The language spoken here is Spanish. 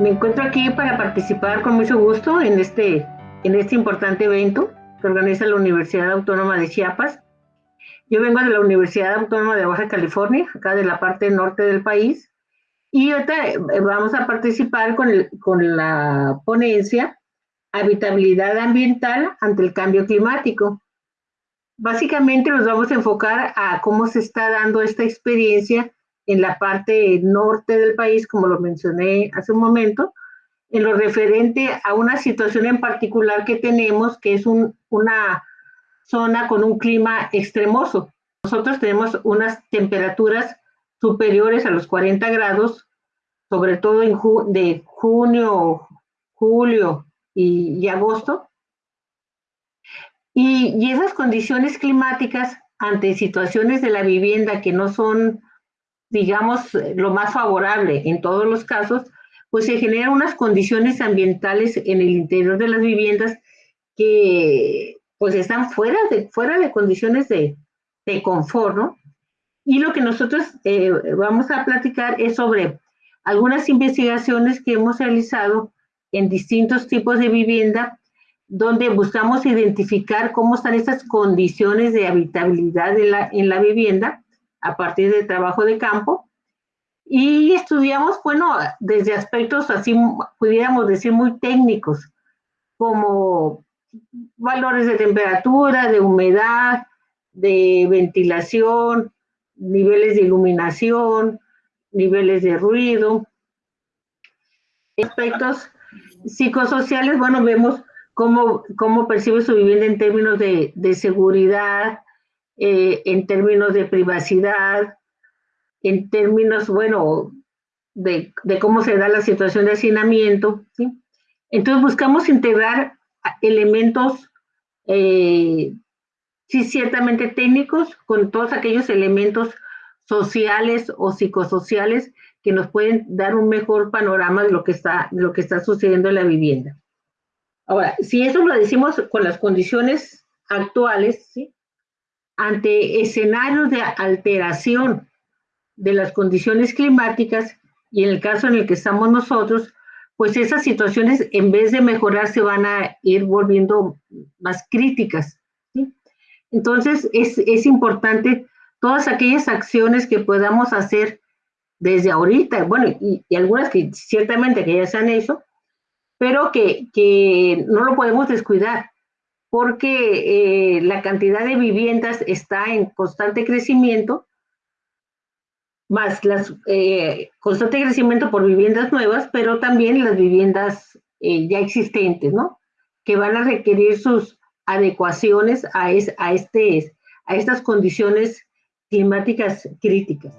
Me encuentro aquí para participar con mucho gusto en este, en este importante evento que organiza la Universidad Autónoma de Chiapas. Yo vengo de la Universidad Autónoma de Baja California, acá de la parte norte del país, y ahorita eh, vamos a participar con, el, con la ponencia Habitabilidad ambiental ante el cambio climático. Básicamente nos vamos a enfocar a cómo se está dando esta experiencia en la parte norte del país, como lo mencioné hace un momento, en lo referente a una situación en particular que tenemos, que es una zona con un clima extremoso. Nosotros tenemos unas temperaturas superiores a los 40 grados, sobre todo en de junio, julio y, agosto. Y, y esas condiciones climáticas ante situaciones de la vivienda que no son digamos, lo más favorable en todos los casos, pues se generan unas condiciones ambientales en el interior de las viviendas que pues están fuera de, fuera de condiciones de, de confort, ¿no? Y lo que nosotros eh, vamos a platicar es sobre algunas investigaciones que hemos realizado en distintos tipos de vivienda, donde buscamos identificar cómo están estas condiciones de habitabilidad la, en la vivienda a partir del trabajo de campo. Y estudiamos, bueno, desde aspectos así, pudiéramos decir, muy técnicos, como valores de temperatura, de humedad, de ventilación, niveles de iluminación, niveles de ruido. Aspectos psicosociales, bueno, vemos cómo, cómo percibe su vivienda en términos de, de seguridad, eh, en términos de privacidad, en términos, bueno, de, cómo se da la situación de hacinamiento. ¿sí? Entonces buscamos integrar elementos, eh, sí, ciertamente técnicos, con todos aquellos elementos sociales o psicosociales que nos pueden dar un mejor panorama de lo que está, de lo que está sucediendo en la vivienda. Ahora, si eso lo decimos con las condiciones actuales, ¿sí? Ante escenarios de alteración de las condiciones climáticas y en el caso en el que estamos nosotros, pues esas situaciones en vez de mejorar se van a ir volviendo más críticas. Entonces es, es, importante todas aquellas acciones que podamos hacer desde ahorita, bueno, y, algunas que ciertamente que ya se han hecho, pero que, que no lo podemos descuidar porque eh, la cantidad de viviendas está en constante crecimiento, más las eh, constante crecimiento por viviendas nuevas, pero también las viviendas eh, ya existentes, ¿no? Que van a requerir sus adecuaciones a, a, este, a estas condiciones climáticas críticas.